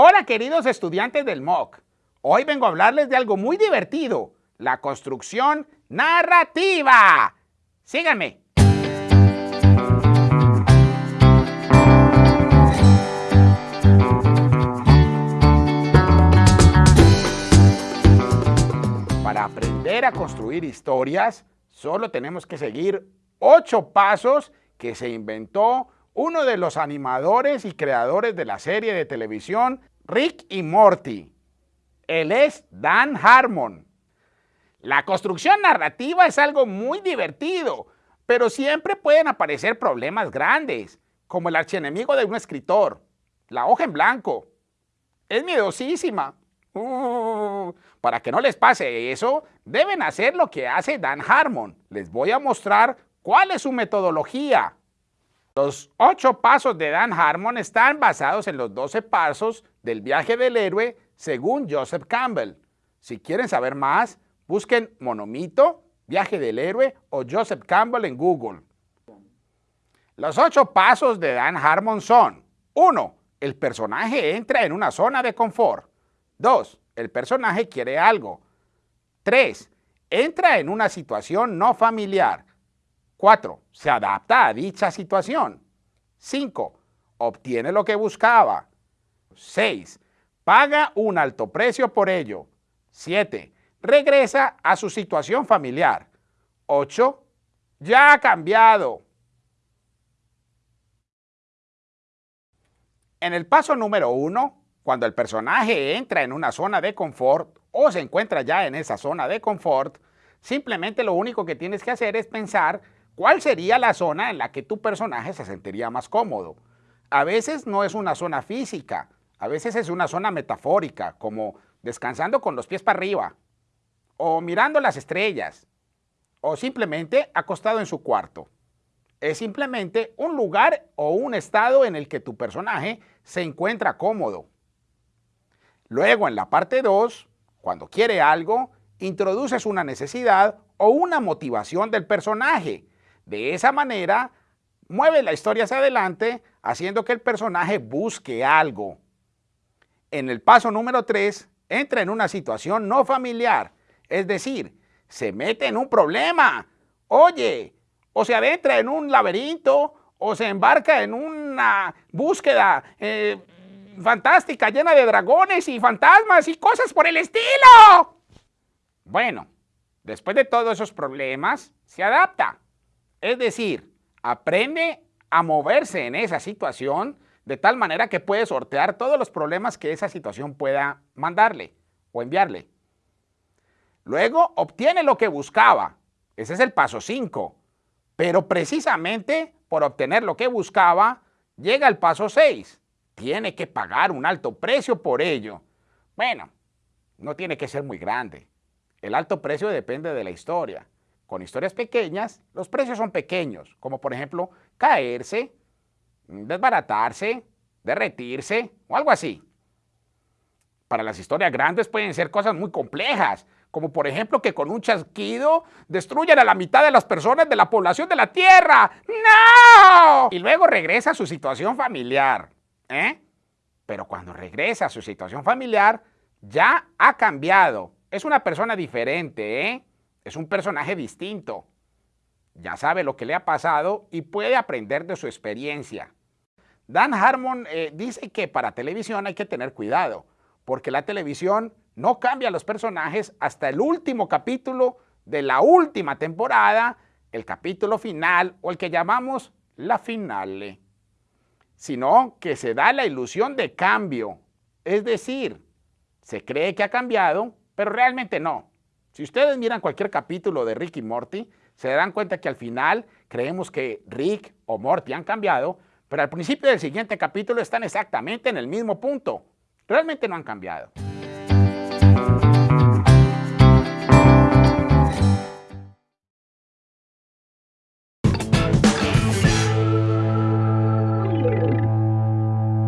Hola queridos estudiantes del MOOC. Hoy vengo a hablarles de algo muy divertido, la construcción narrativa. Síganme. Para aprender a construir historias, solo tenemos que seguir ocho pasos que se inventó uno de los animadores y creadores de la serie de televisión Rick y Morty. Él es Dan Harmon. La construcción narrativa es algo muy divertido, pero siempre pueden aparecer problemas grandes, como el archienemigo de un escritor, la hoja en blanco. Es miedosísima. Uh, para que no les pase eso, deben hacer lo que hace Dan Harmon. Les voy a mostrar cuál es su metodología. Los ocho pasos de Dan Harmon están basados en los 12 pasos del viaje del héroe según Joseph Campbell. Si quieren saber más, busquen Monomito, Viaje del Héroe o Joseph Campbell en Google. Los ocho pasos de Dan Harmon son 1. El personaje entra en una zona de confort. 2. El personaje quiere algo. 3. Entra en una situación no familiar. 4. Se adapta a dicha situación. 5. Obtiene lo que buscaba. 6. Paga un alto precio por ello. 7. Regresa a su situación familiar. 8. Ya ha cambiado. En el paso número 1, cuando el personaje entra en una zona de confort o se encuentra ya en esa zona de confort, simplemente lo único que tienes que hacer es pensar ¿Cuál sería la zona en la que tu personaje se sentiría más cómodo? A veces no es una zona física, a veces es una zona metafórica, como descansando con los pies para arriba, o mirando las estrellas, o simplemente acostado en su cuarto. Es simplemente un lugar o un estado en el que tu personaje se encuentra cómodo. Luego en la parte 2, cuando quiere algo, introduces una necesidad o una motivación del personaje de esa manera, mueve la historia hacia adelante, haciendo que el personaje busque algo. En el paso número 3, entra en una situación no familiar, es decir, se mete en un problema. Oye, o se adentra en un laberinto, o se embarca en una búsqueda eh, fantástica llena de dragones y fantasmas y cosas por el estilo. Bueno, después de todos esos problemas, se adapta. Es decir, aprende a moverse en esa situación de tal manera que puede sortear todos los problemas que esa situación pueda mandarle o enviarle. Luego obtiene lo que buscaba. Ese es el paso 5. Pero precisamente por obtener lo que buscaba, llega el paso 6. Tiene que pagar un alto precio por ello. Bueno, no tiene que ser muy grande. El alto precio depende de la historia. Con historias pequeñas, los precios son pequeños, como por ejemplo caerse, desbaratarse, derretirse o algo así. Para las historias grandes pueden ser cosas muy complejas, como por ejemplo que con un chasquido destruyan a la mitad de las personas de la población de la Tierra. ¡No! Y luego regresa a su situación familiar. ¿eh? Pero cuando regresa a su situación familiar, ya ha cambiado. Es una persona diferente, ¿eh? Es un personaje distinto. Ya sabe lo que le ha pasado y puede aprender de su experiencia. Dan Harmon eh, dice que para televisión hay que tener cuidado, porque la televisión no cambia los personajes hasta el último capítulo de la última temporada, el capítulo final o el que llamamos la finale, sino que se da la ilusión de cambio, es decir, se cree que ha cambiado, pero realmente no. Si ustedes miran cualquier capítulo de Rick y Morty, se darán cuenta que al final creemos que Rick o Morty han cambiado, pero al principio del siguiente capítulo están exactamente en el mismo punto. Realmente no han cambiado.